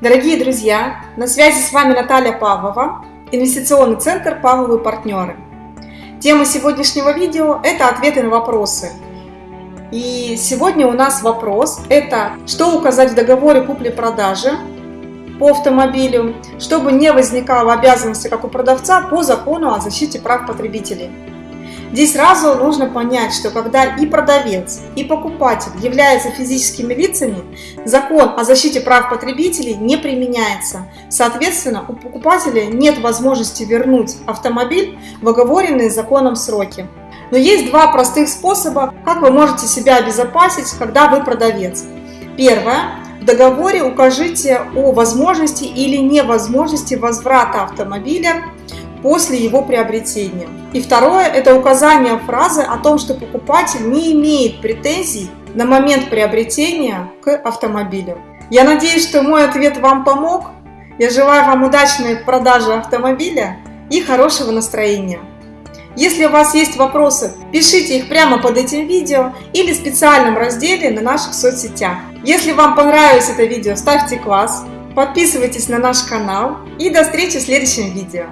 Дорогие друзья, на связи с вами Наталья Павлова, инвестиционный центр «Павловы партнеры». Тема сегодняшнего видео – это ответы на вопросы. И сегодня у нас вопрос – это что указать в договоре купли-продажи по автомобилю, чтобы не возникало обязанности, как у продавца, по закону о защите прав потребителей. Здесь сразу нужно понять, что когда и продавец, и покупатель являются физическими лицами, закон о защите прав потребителей не применяется. Соответственно, у покупателя нет возможности вернуть автомобиль в оговоренные законом сроки. Но есть два простых способа, как вы можете себя обезопасить, когда вы продавец. Первое. В договоре укажите о возможности или невозможности возврата автомобиля после его приобретения. И второе – это указание фразы о том, что покупатель не имеет претензий на момент приобретения к автомобилю. Я надеюсь, что мой ответ вам помог. Я желаю вам удачной продажи автомобиля и хорошего настроения. Если у вас есть вопросы, пишите их прямо под этим видео или в специальном разделе на наших соцсетях. Если вам понравилось это видео, ставьте класс, подписывайтесь на наш канал и до встречи в следующем видео.